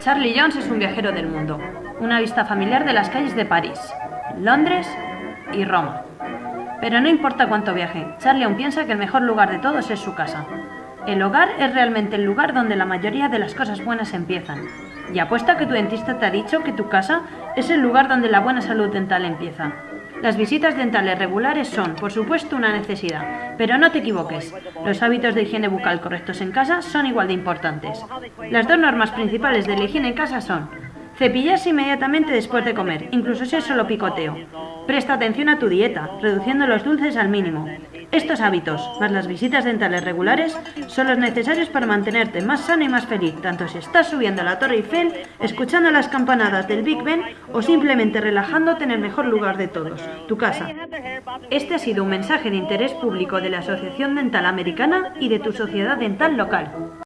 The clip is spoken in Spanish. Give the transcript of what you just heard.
Charlie Jones es un viajero del mundo. Una vista familiar de las calles de París, Londres y Roma. Pero no importa cuánto viaje, Charlie aún piensa que el mejor lugar de todos es su casa. El hogar es realmente el lugar donde la mayoría de las cosas buenas empiezan. Y apuesta que tu dentista te ha dicho que tu casa es el lugar donde la buena salud dental empieza. Las visitas dentales regulares son, por supuesto, una necesidad, pero no te equivoques. Los hábitos de higiene bucal correctos en casa son igual de importantes. Las dos normas principales de la higiene en casa son cepillarse inmediatamente después de comer, incluso si es solo picoteo. Presta atención a tu dieta, reduciendo los dulces al mínimo. Estos hábitos, más las visitas dentales regulares, son los necesarios para mantenerte más sano y más feliz, tanto si estás subiendo a la Torre Eiffel, escuchando las campanadas del Big Ben o simplemente relajándote en el mejor lugar de todos, tu casa. Este ha sido un mensaje de interés público de la Asociación Dental Americana y de tu sociedad dental local.